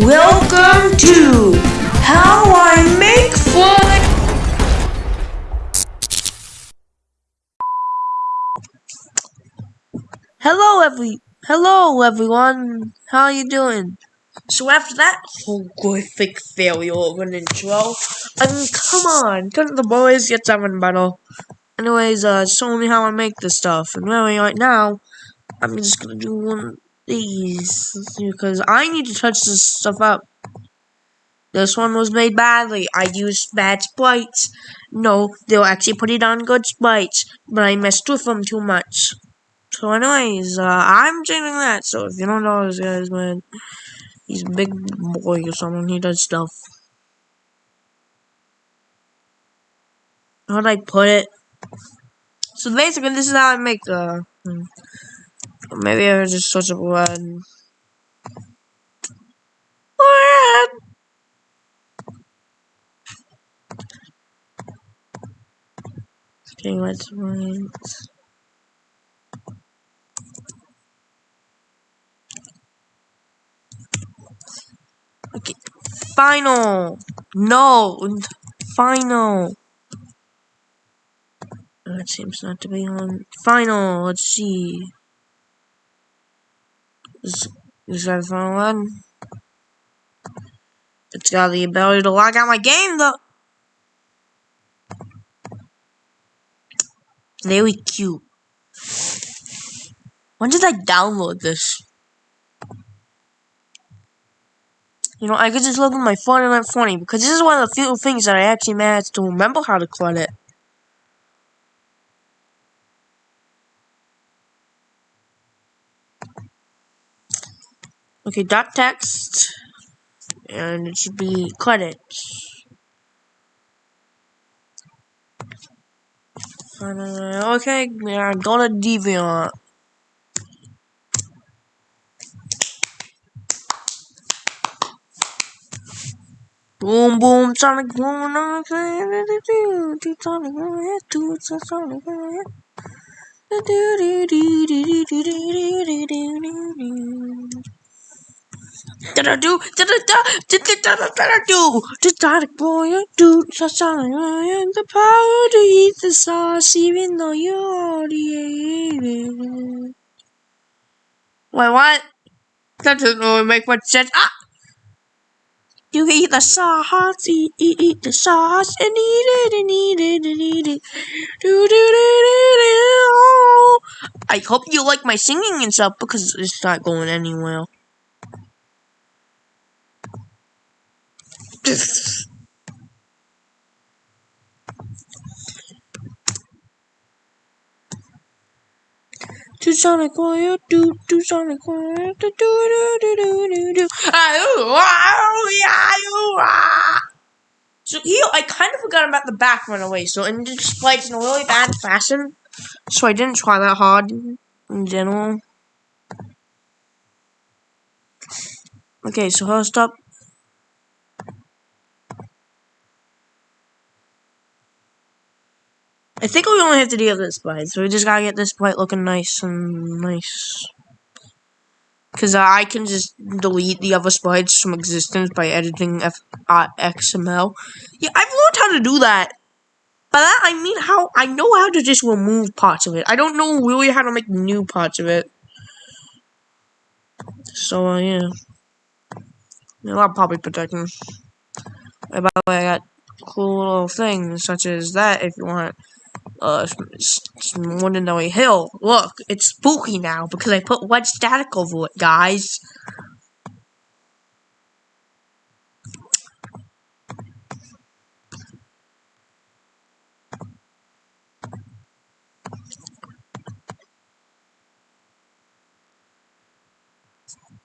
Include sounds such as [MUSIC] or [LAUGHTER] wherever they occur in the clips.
Welcome to How I Make Fun. Hello, every hello everyone. How are you doing? So after that horrific failure of an intro, I mean, come on, couldn't the boys get something better? Anyways, uh, show me how I make this stuff, and really, right now, I'm just gonna do one these because I need to touch this stuff up. This one was made badly. I used bad sprites. No, they were actually pretty darn good sprites, but I messed with them too much. So anyways, uh, I'm changing that, so if you don't know this guy's man, he's a big boy or something, he does stuff. How'd I put it? So basically, this is how I make, uh, hmm. maybe I was just such a one. Okay, let's wait. Okay, final. No, final. That seems not to be on. Final. Let's see. That the one? It's got the ability to log out my game though. Very cute. When did I download this? You know, I could just look at my phone and I'm funny because this is one of the few things that I actually managed to remember how to credit. Okay, dot text, and it should be credits. Okay, yeah, go to Deviant. Boom boom Sonic boom Sonic Sonic Did I do? Did I do? Did I do? Did I do? Did boy do? Sonic and the power to eat the sauce even though you already ate it. Wait, what? That doesn't really make much sense. Ah! You eat the sauce, eat, eat, eat the sauce, and eat it, and eat it, and eat it. Do, do, do, do, do. I hope you like my singing and stuff because it's not going anywhere. To Sonic Warrior, do to Sonic Warrior, do do do do do do. So here, I kind of forgot about the back runaway, so it displayed in a really bad fashion. So I didn't try that hard in general. Okay, so first up, I think we only have to deal with this sprite, so we just gotta get this sprite looking nice and nice. Because I can just delete the other sprites from existence by editing F uh, XML. Yeah, I've learned how to do that. By that, I mean how I know how to just remove parts of it. I don't know really how to make new parts of it. So, uh, yeah. A lot of public protection. By the way, I got cool little things such as that if you want uh, Ordinary Hill. Look, it's spooky now because I put white static over it, guys.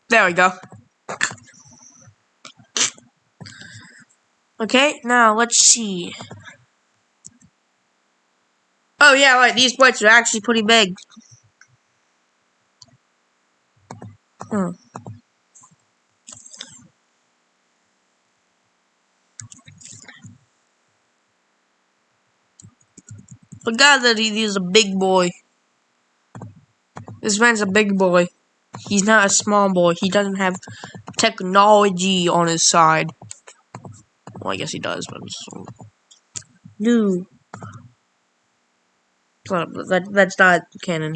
There we go. Okay, now let's see. Oh yeah, right, these boats are actually pretty big. Hmm. Forgot that he is a big boy. This man's a big boy. He's not a small boy. He doesn't have technology on his side. Well, I guess he does, but no. That, that's not canon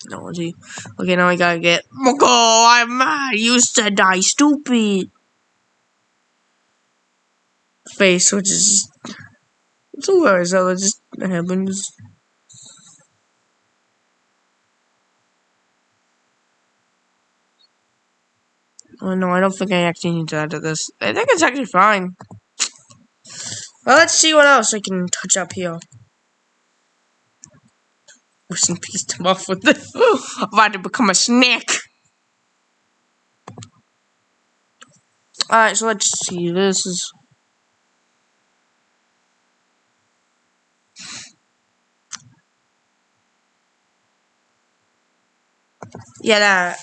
technology. Okay, now I gotta get. Oh, I'm mad. You said die, stupid. Face, which is. It's alright, so it just happens. Oh no, I don't think I actually need to add to this. I think it's actually fine. Well, let's see what else I can touch up here. Rest in peace to Muff with the about to become a snack. Alright, so let's see. This is Yeah, that.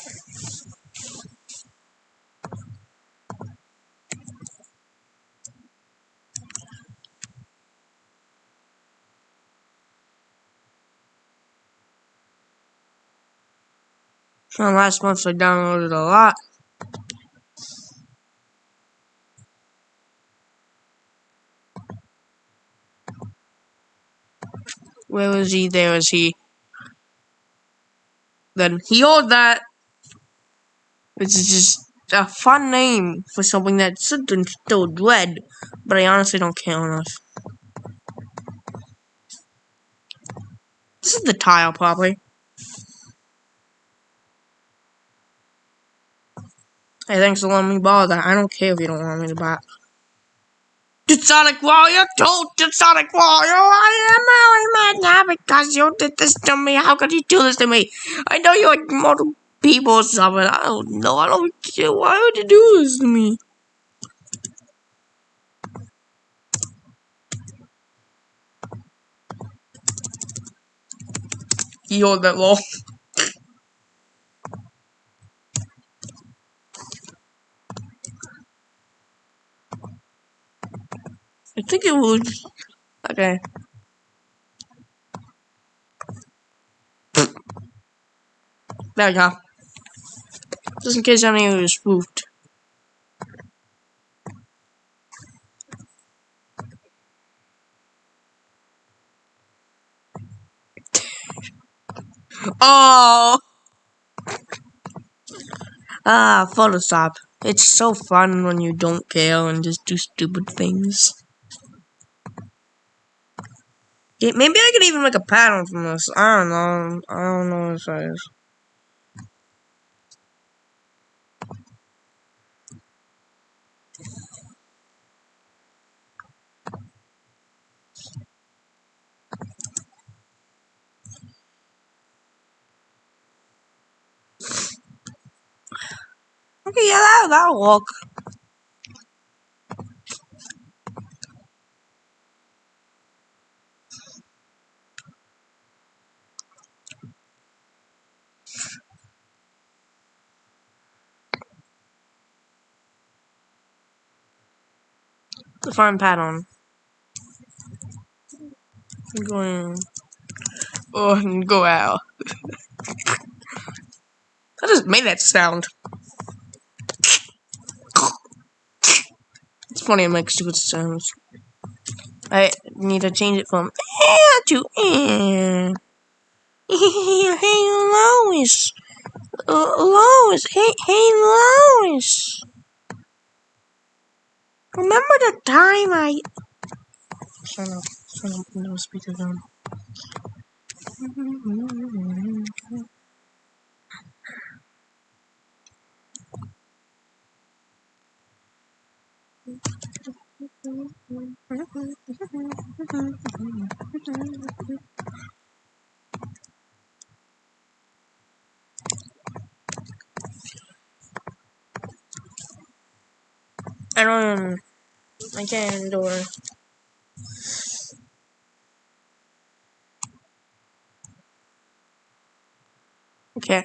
From last month, I downloaded a lot. Where was he? There was he. Then he owed that. Which is just a fun name for something that should still dread, but I honestly don't care enough. This is the tile, probably. Hey, thanks for letting me borrow that. I don't care if you don't want me to buy it. The Sonic Warrior told the Sonic Warrior I am only mad now because you did this to me. How could you do this to me? I know you're like multiple people or something. I don't know. I don't care. Why would you do this to me? Hold that low. I think it would. Okay. There we go. Just in case any of you spoofed. [LAUGHS] oh! Ah, Photoshop. It's so fun when you don't care and just do stupid things. Yeah, maybe I could even make a pattern from this. I don't know. I don't know what it is. Okay, yeah, that, that'll work. The farm pattern. Going. Oh, go out. I just made that sound. It's funny, it makes stupid sounds. I need to change it from eh to eh. [LAUGHS] hey, Lois. Uh, Lois. Hey, hey, Lois. Remember the time I... Shut up. Shut up. No speakers on. I don't. I can't it. Okay.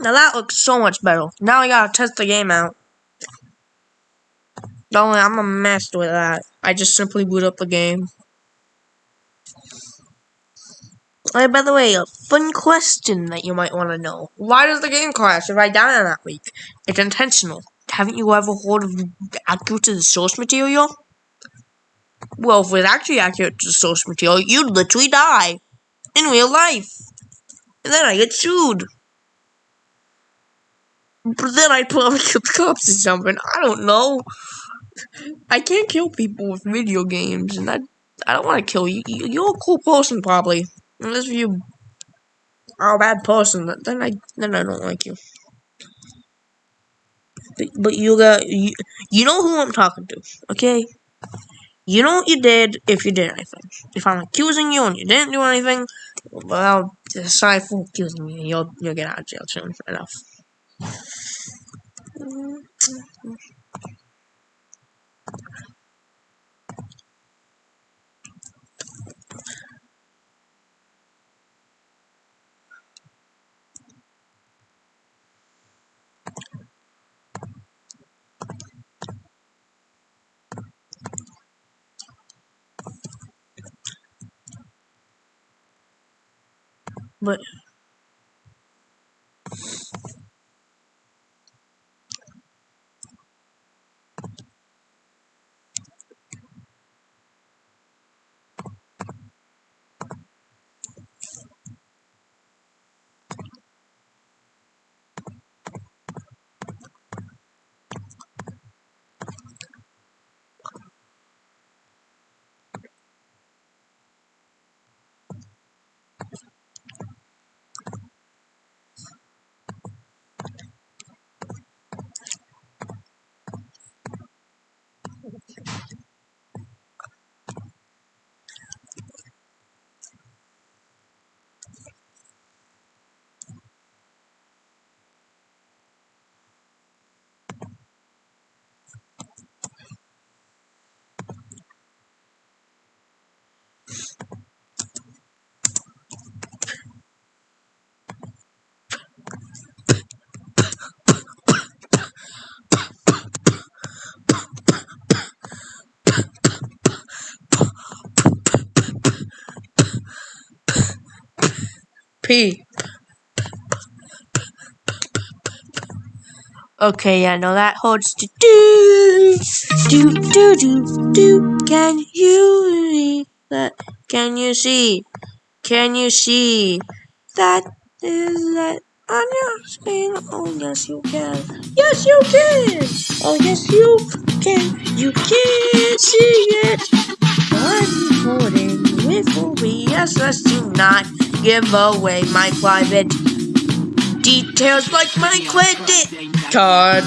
Now that looks so much better. Now I gotta test the game out. Don't worry, I'm a master with that. I just simply boot up the game. Oh, hey, by the way, a fun question that you might want to know. Why does the game crash if I die on that week? It's intentional. Haven't you ever heard of accurate to the source material? Well, if it's actually accurate to the source material, you'd literally die. In real life. And then I get sued. But then I'd probably kill the cops or something. I don't know. I can't kill people with video games, and I, I don't want to kill you. You're a cool person, probably. Unless you are a bad person, then I then I don't like you. But, but you got you, you know who I'm talking to, okay? You know what you did if you did anything. If I'm accusing you and you didn't do anything, well, sorry for accusing me. You'll you'll get out of jail soon enough. But Okay, yeah, no, that holds to do. Do, do, do, do. Can you see that? Can you see? Can you see? That is that on your screen. Oh, yes, you can. Yes, you can. Oh, yes, you can. You can see it. I'm recording with OBS. Do not give away my private details like my credit card.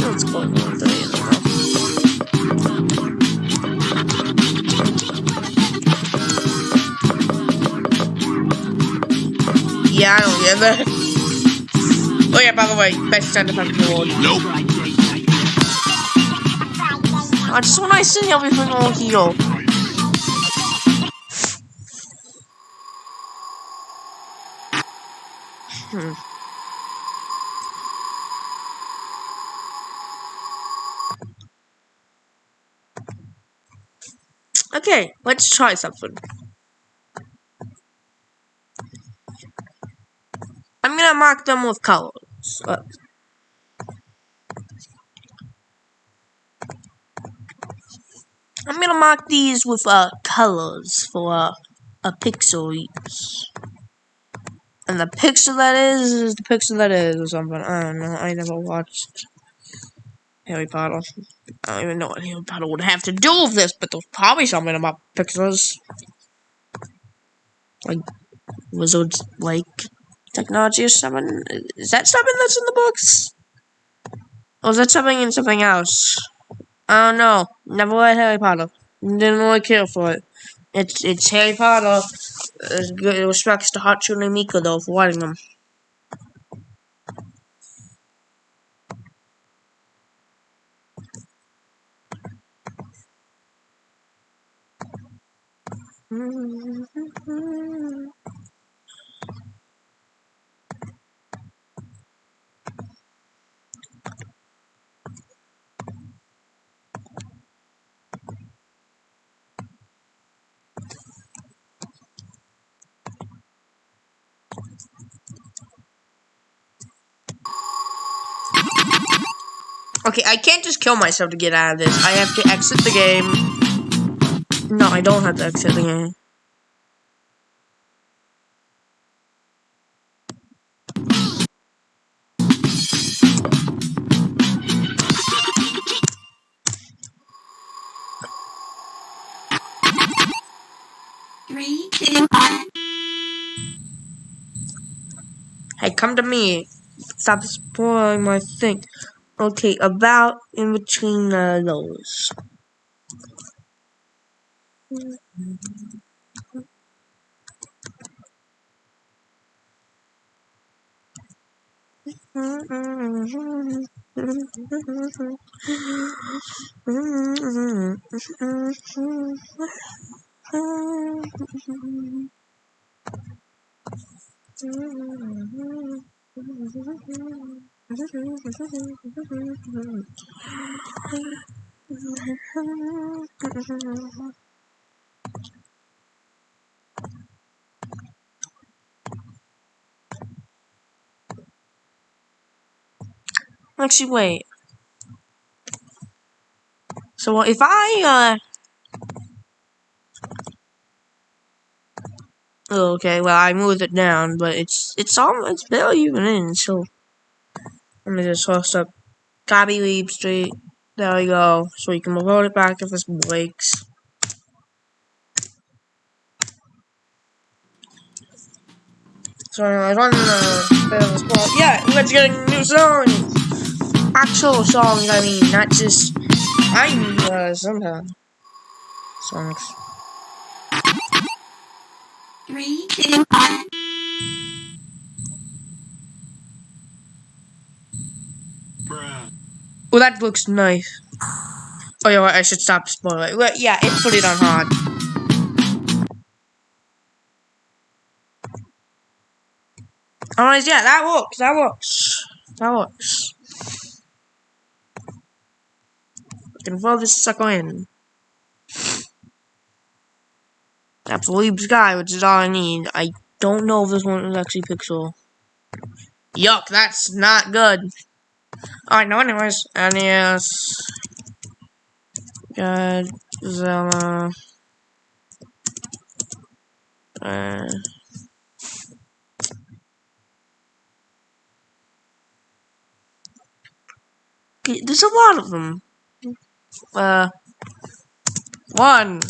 What's going on with Yeah, I don't get that. [LAUGHS] Oh yeah, by the way, best stand up award. Nope. I just want to see everything all here. Hmm. Okay, let's try something. I'm gonna mark them with colors. Uh, I'm gonna mark these with uh, colors for uh, a pixel each. And the pixel that is, is the pixel that is, or something. I don't know. I never watched Harry Potter. I don't even know what Harry Potter would have to do with this, but there's probably something about pixels. Like, Wizards, like, technology or something. Is that something that's in the books? Or is that something in something else? I don't know. Never read Harry Potter. Didn't really care for it. It's it's Harry Potter. Respects to Hatsune Miku though for writing them. Okay, I can't just kill myself to get out of this. I have to exit the game. No, I don't have to exit the game. Three, two, one. Hey, come to me. Stop spoiling my thing. Okay, about in between uh, those. [LAUGHS] Actually, wait. So if I, uh... Oh, okay, well, I moved it down, but it's, it's it's barely even in, so... Let me just host up copy Weeb Street. There we go. So you can load it back if this breaks. So I run the. Yeah, let's get a new song. Actual songs, I mean, not just I'm uh sometimes songs. Three, two, one. Oh, that looks nice. Oh yeah, I should stop spoiling. Well, yeah, it put it on hard. Alright, yeah, that works. That works. That works. I can throw this sucker in. Absolute sky, which is all I need. I don't know if this one is actually pixel. Yuck, that's not good. Alright, no, anyways. NES. Godzilla. Uh. There's a lot of them. Uh. One.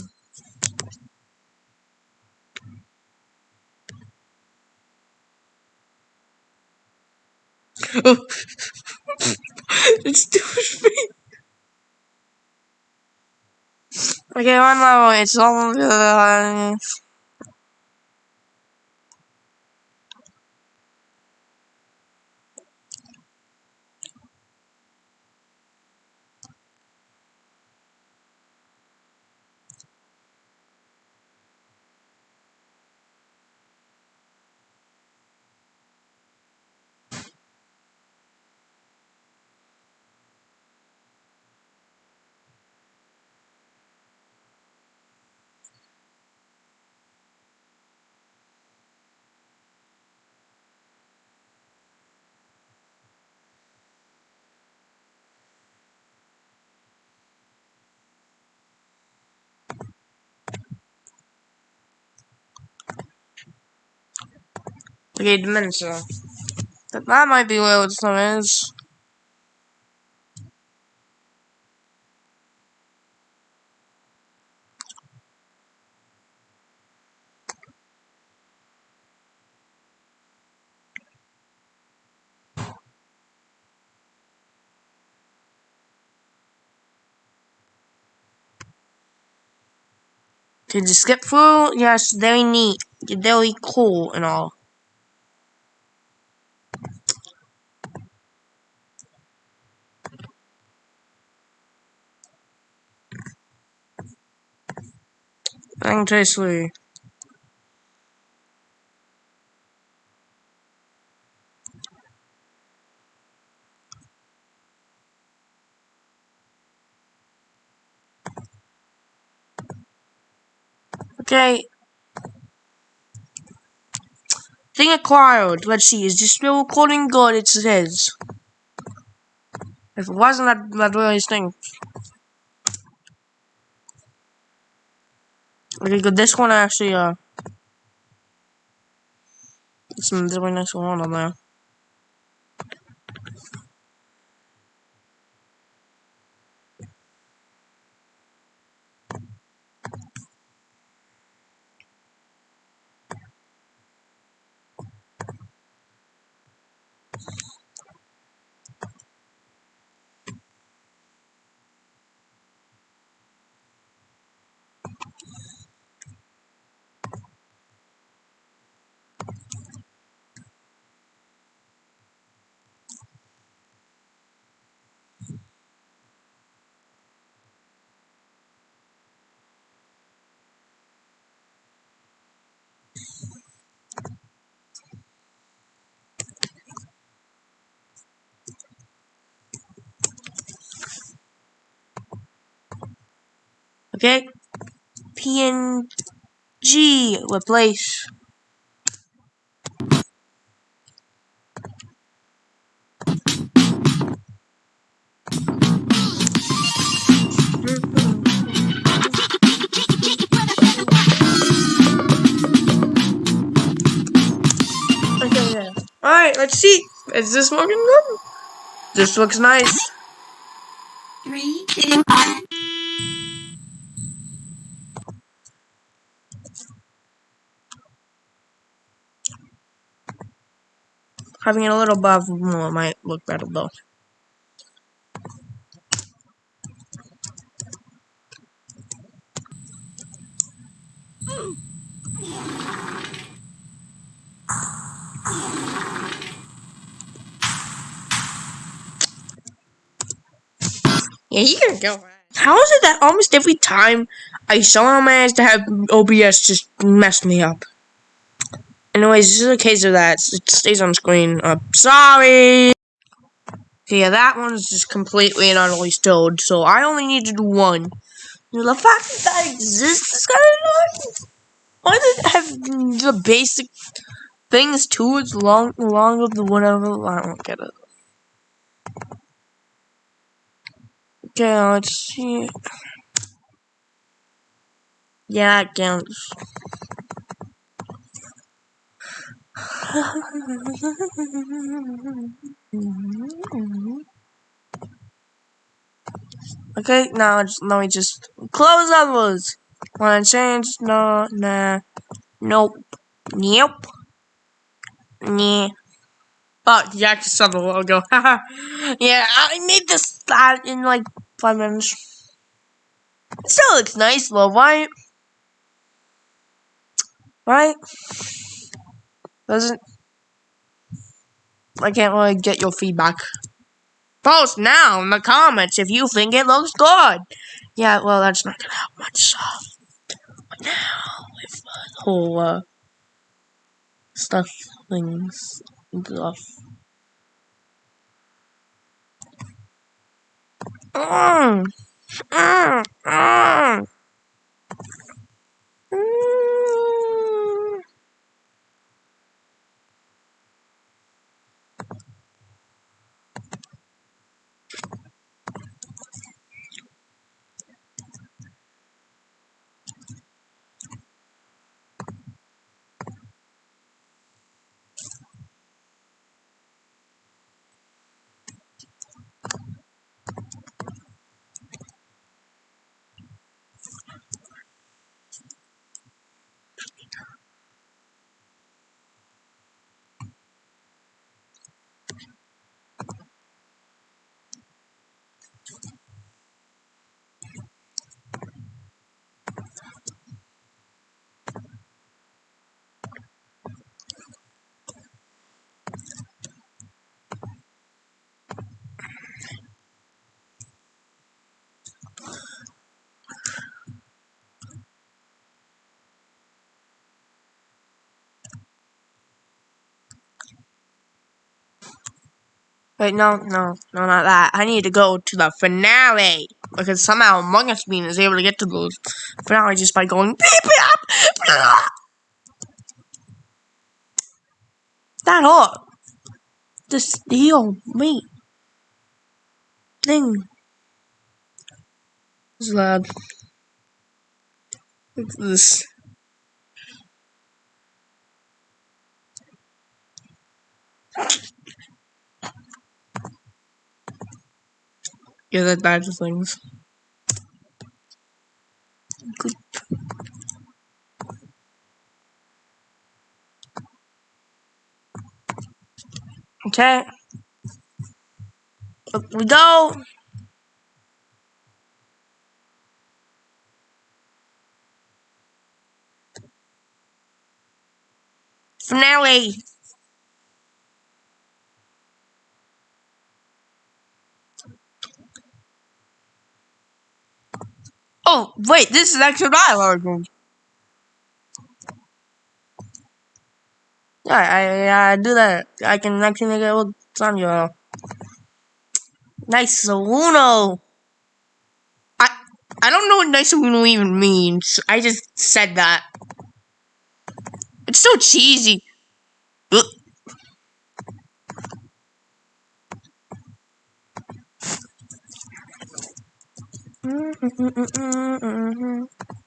[LAUGHS] it's me. Okay, one level. It's all. Okay, dementia. That, that might be where this one is. Did you skip through? Yes, very neat. Very cool and all. Thank Lee. Okay. Thing acquired. Let's see. Is this still recording good? It says. If it wasn't, that that really stinks. Okay, good. This one actually, uh, some really nice one on there. Okay, PNG replace. Alright, let's see. Is this looking good? This looks nice. Three, two, one. Having it a little above might look better though. Yeah, you can go. How is it that almost every time I somehow manage to have OBS just messed me up? Anyways, this is a case of that. It stays on screen. Uh, sorry. Okay, yeah, that one's just completely and utterly stowed. So I only need to do one. The fact that that exists is kind of. Why did it have the basic things too? It's long, long of the whatever. I don't get it. Okay, let's see. Yeah, it counts. Okay, now let me just close. Want to change? No, nah, nope, nope, nah. Oh, yeah, I just saw the logo. [LAUGHS] yeah, I made this that in like five minutes. It still looks nice though, right? Right? Doesn't I can't really get your feedback. Post now in the comments if you think it looks good. Yeah, well that's not gonna help much so but now with the whole uh, stuff things stuff. Mm. Mm. Mm. Mm. Wait, no, no, no, not that. I need to go to the finale because somehow Among Us Bean is able to get to the finale just by going beep beep. blah. That up to steal me. thing. It's loud. Look at this. Yeah, that bad things. Good. Okay. Up we go. Finale. Oh, wait, this is actually dialogue. Yeah, I, I do that. I can actually make it with Samuel. Nice Uno. I I don't know what nice Uno even means. I just said that. It's so cheesy. Mm-hmm. mm-hmm. mm-hmm.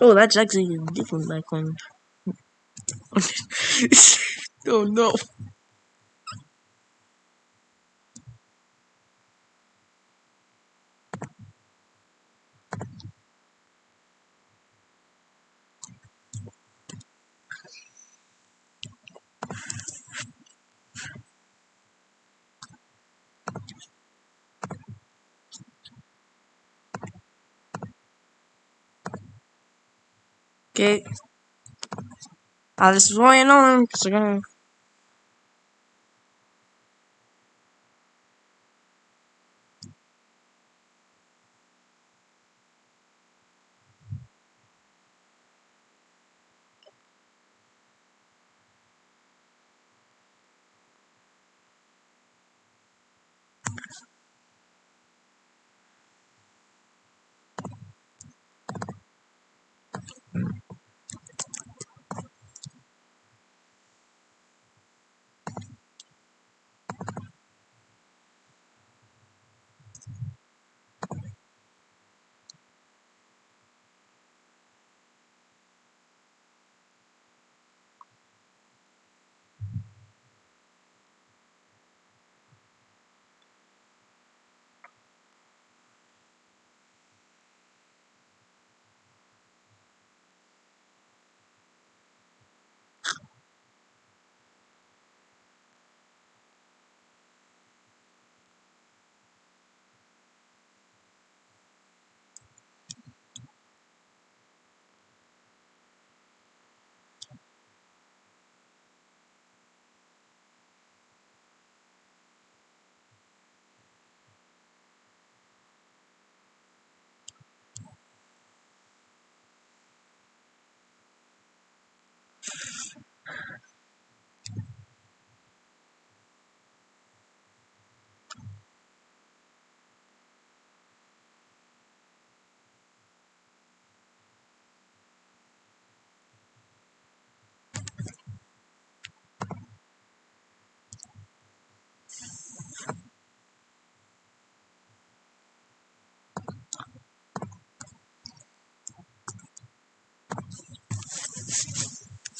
Oh, that's actually a different background. [LAUGHS] oh no. Okay. Ah, this is why I know him, because they're gonna.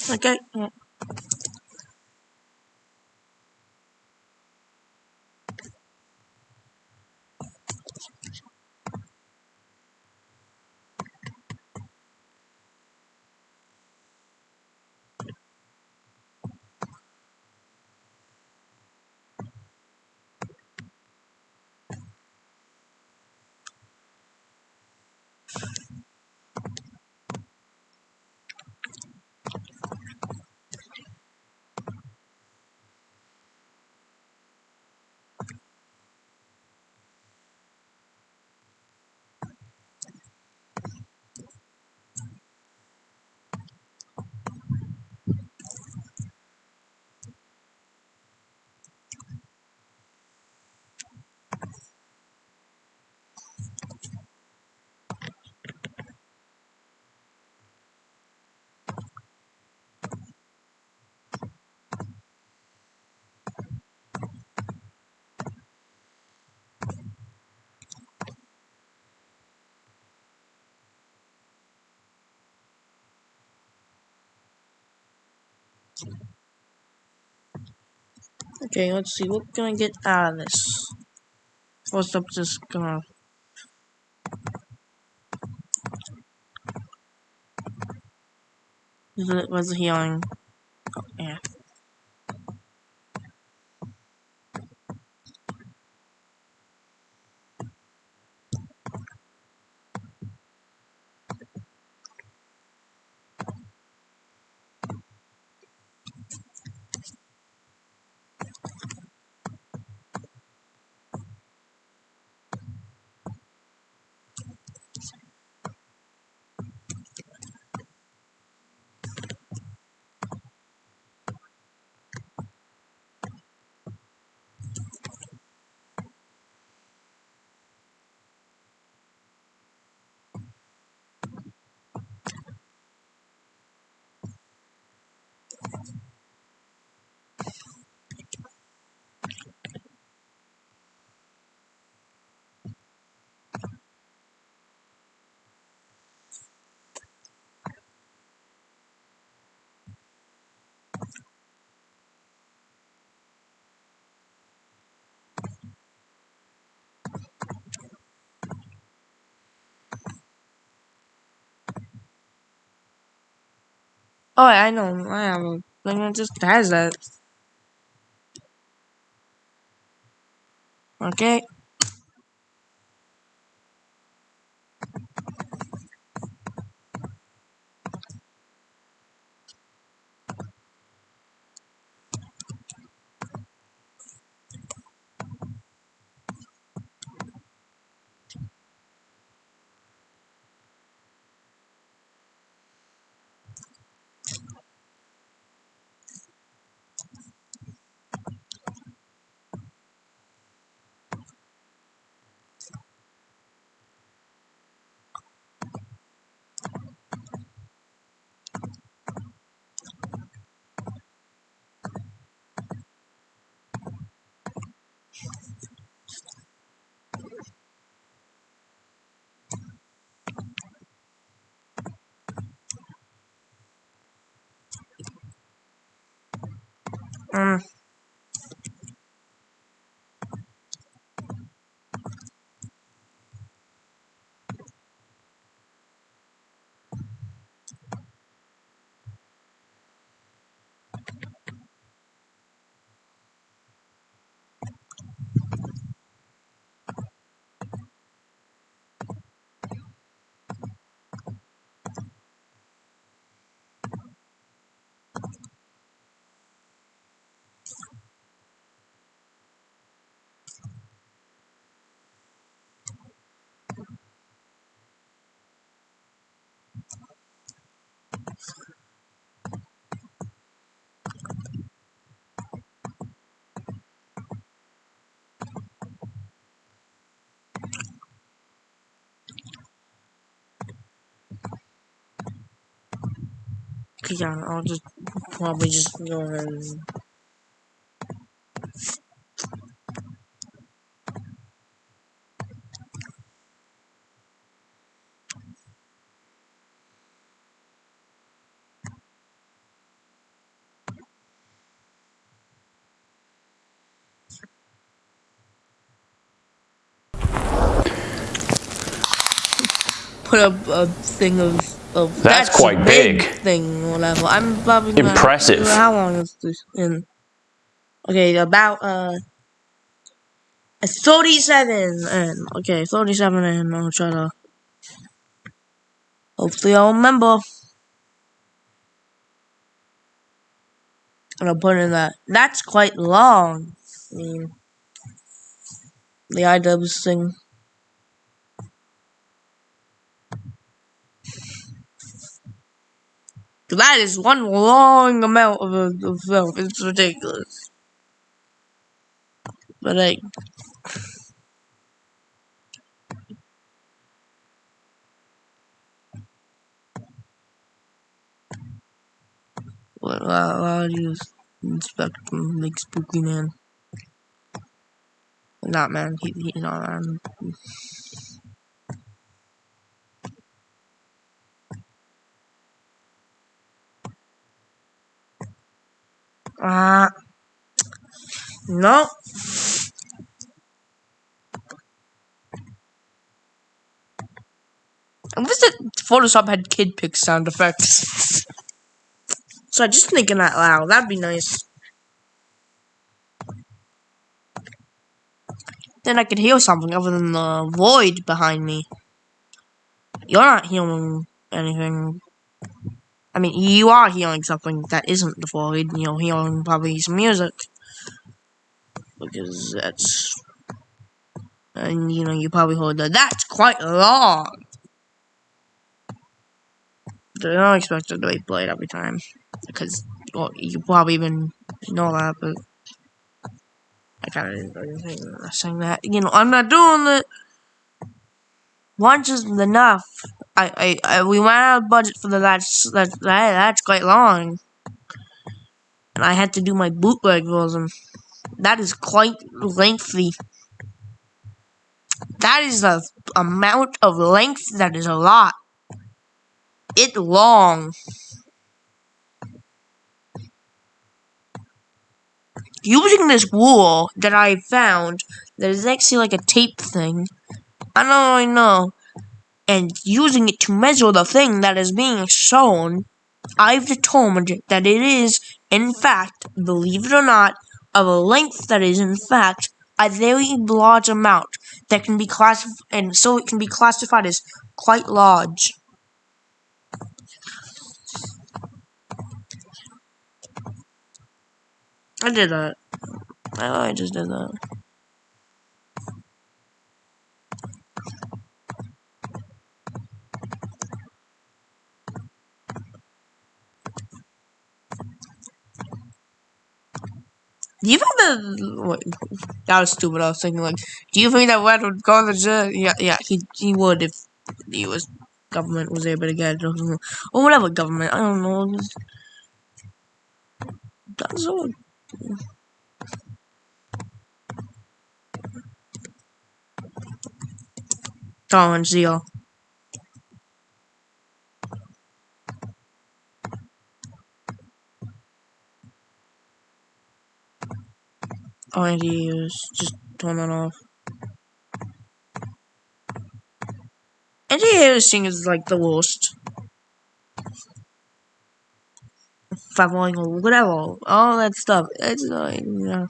Okay. Yeah. Okay, let's see. What can I get out of this? First up, just gonna. Where's the healing? Yeah. Oh, I know. I have a that just has that. Okay. um pick. I'll just probably just go ahead and put up a thing of that's a quite big. thing, whatever. I'm probably gonna- Impressive. How long is this in? Okay, about uh, thirty-seven and okay, thirty-seven and I'll try to. Hopefully, I'll remember. And I'll put in that. That's quite long. I mean, the iDubbbz thing. That is one long amount of, of film. It's ridiculous. But like... What, why would you inspect him like spooky man? Not man, he, he's not man. Ah. no. I wish that Photoshop had Kid Pix sound effects. so I'm just thinking that loud. That'd be nice. Then I could hear something other than the void behind me. You're not hearing anything. I mean, you are hearing something that isn't the void. You're hearing probably some music. Because that's... And, you know, you probably heard that. That's quite long! I don't expect it to be played every time. Because, well, you probably even know that, but... I kind of didn't think saying that. You know, I'm not doing it. Once isn't enough. I, I, I, we ran out of budget for the that's that, that that's quite long, and I had to do my bootleg version. That is quite lengthy. That is a amount of length that is a lot. It long. Using this wool that I found, that is actually like a tape thing. I don't really know and using it to measure the thing that is being shown, I've determined that it is, in fact, believe it or not, of a length that is, in fact, a very large amount that can be classified, and so it can be classified as quite large. I did that. I just did that. Do you think that that was stupid? I was thinking like, do you think that Red would go to jail? Yeah, yeah, he he would if he was government was able to get it or, whatever government. I don't know. That's all. Tom and uh, all I need to use. Just turn that off. Anti-aliasing is like the worst. Traveling or whatever, all that stuff. It's like, you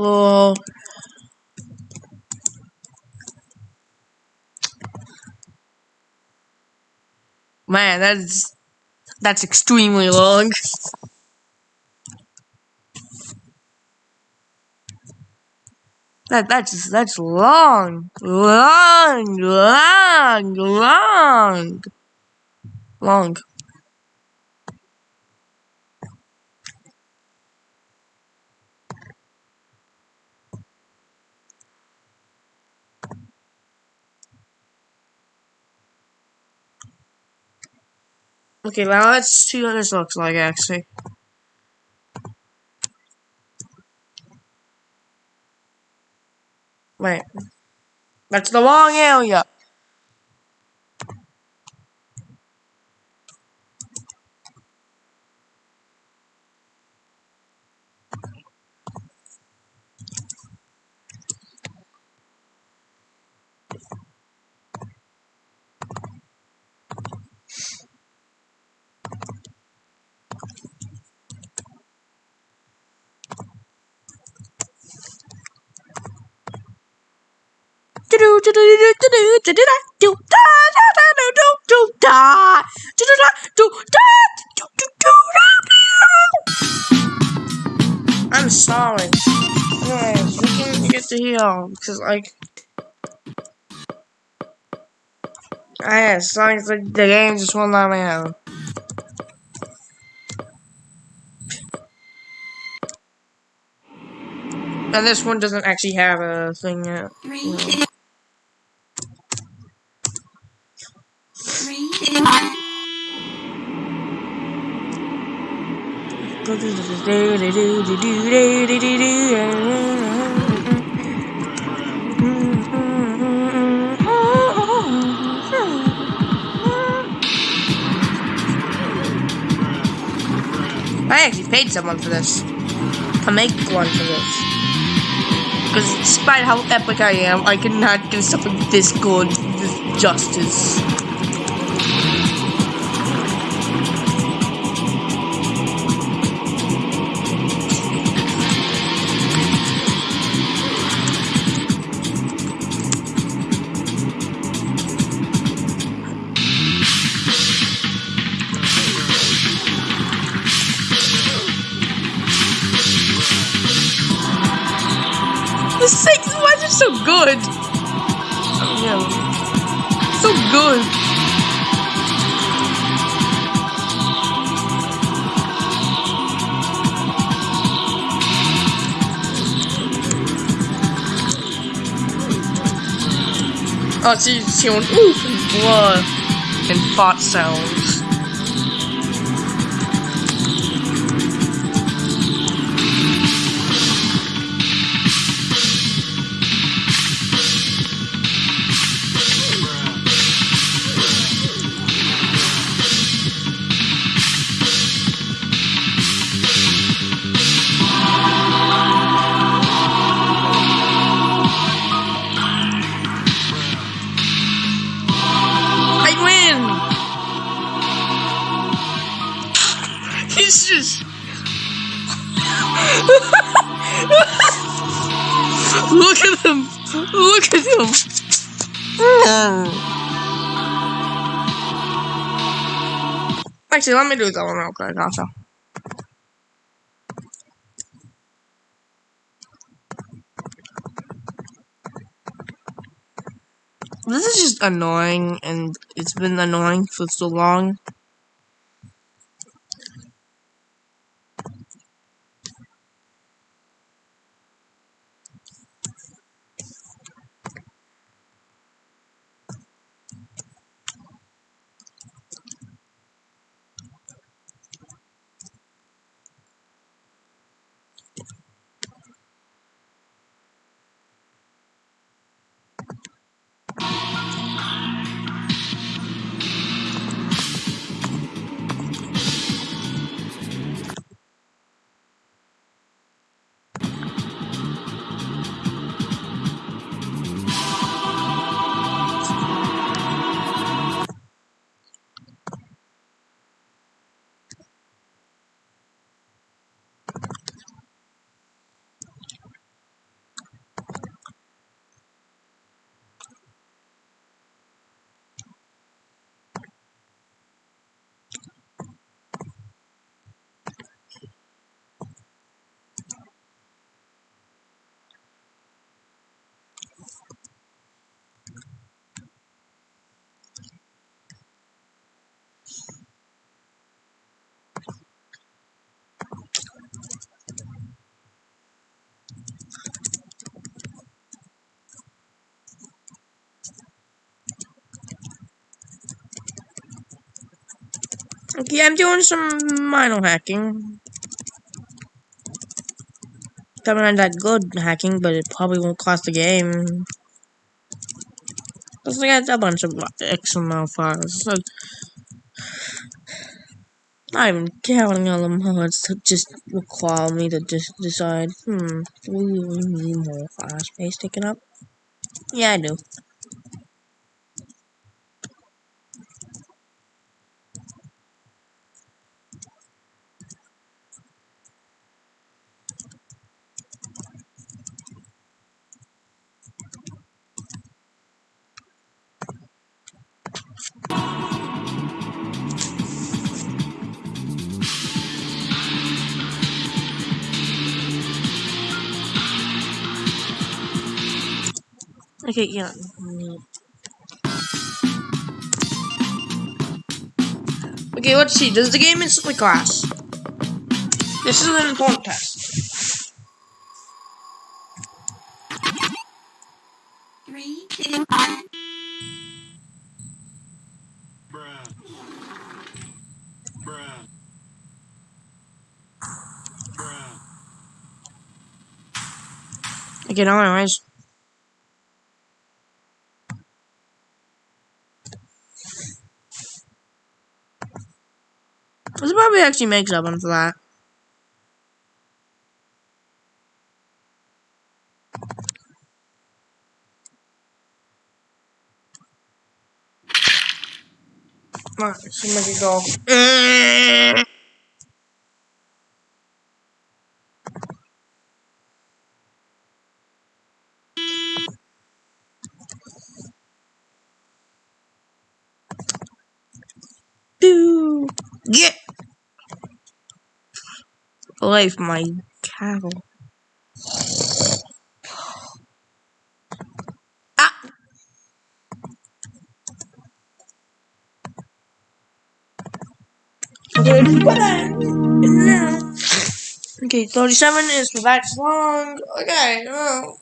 Oh. Man, that's that's extremely long. That that's that's long, long, long, long, long. Okay, now let's see what this looks like, actually. Wait. That's the wrong area. [LAUGHS] I'm sorry. Anyways, we can get to here because like. Ah, yes, like the, the game just won't let me out. And this one doesn't actually have a thing yet. Three, I actually paid someone for this. To make one for this. Because despite how epic I am, I cannot do something this good with justice. So good? Yeah. So good. Oh, went oof and blood and fart sounds. Actually, let me do that one real quick also. This is just annoying, and it's been annoying for so long. Okay, I'm doing some minor hacking. Probably not that good hacking, but it probably won't cost the game. It's got a bunch of XML files. Like not even counting all the mods to just require me to just decide, hmm, do we really need more file space taken up? Yeah, I do. Okay, yeah. Okay, let's see. Does the game instantly crash? This is an important test. Three, two, one. Bruh. Bruh. Bruh. Okay, no, anyways. Let's probably actually make something for that. Ah, so make it go. Mm. Boo! Get from my cattle. Ah! Okay, [LAUGHS] 37 is the max long. Okay, oh.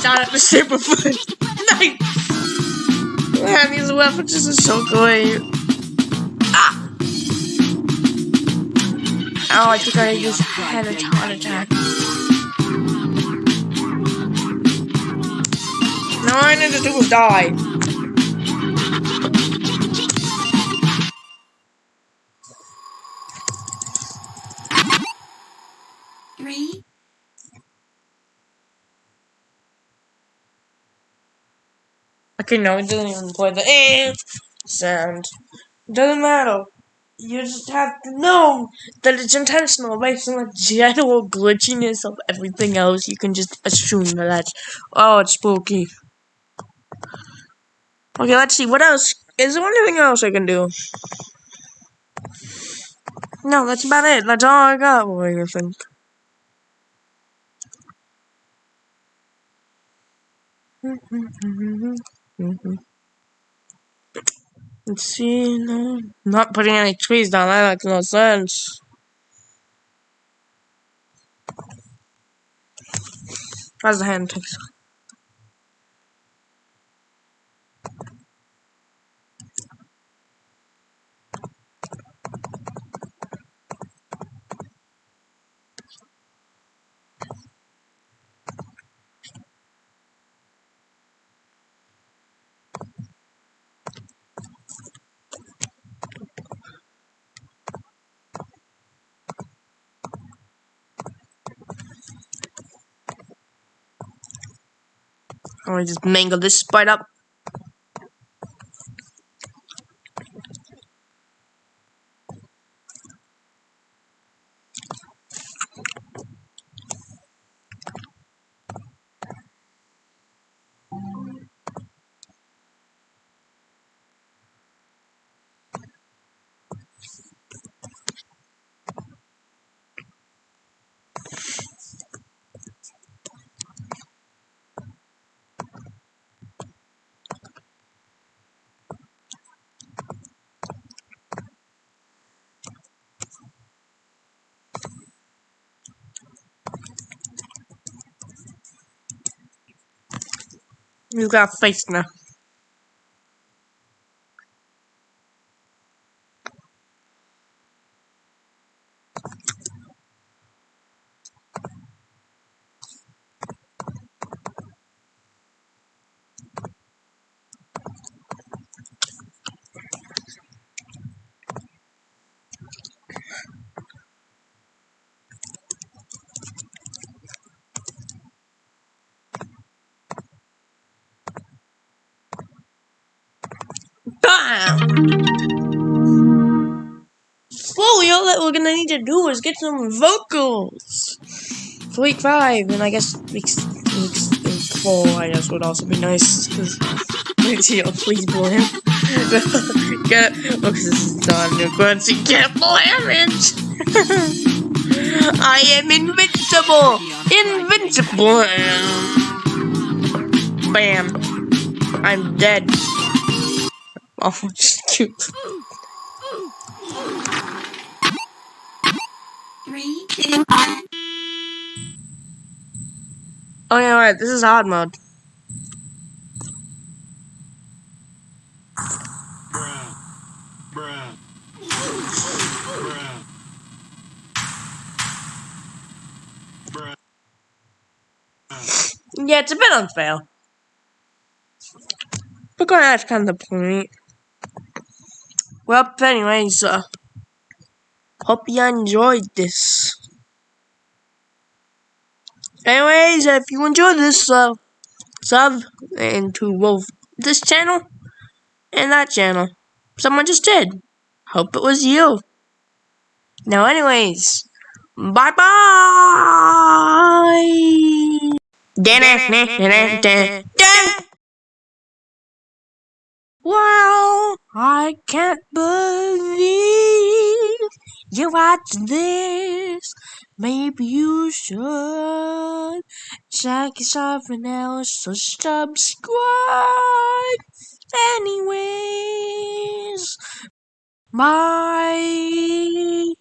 Shout out to Superfoot. [LAUGHS] nice! Man, these weapons are so great. Ah! Oh, I think I used head heart attack. All I need to do is die. Okay, no, it doesn't even play the eh sound. Doesn't matter. You just have to know that it's intentional based on the general glitchiness of everything else. You can just assume that that's, oh, it's spooky. Okay, let's see. What else? Is there anything else I can do? No, that's about it. That's all I got. Do you think? [LAUGHS] Let's see. No, not putting any trees down. That makes no sense. How's the hand takes? Or I just mangle this spite You got face now. Get some vocals for week five, and I guess week, week, week four, I guess, would also be nice, because Lucio, [LAUGHS] please blame. [LAUGHS] get, oh, this is done, you're going to get damage! [LAUGHS] I am invincible! Invincible! Bam. I'm dead. Oh, cute. Three, two, one. Oh yeah, right. This is hard mode. Yeah, it's a bit unfair. But going that's kind of the point. Well, anyways, uh, hope you enjoyed this. Anyways, if you enjoyed this, uh, sub into both this channel and that channel. Someone just did. Hope it was you. Now, anyways, bye bye. Wow, I can't believe you watched this. Maybe you should check something else so subscribe. Anyways, bye.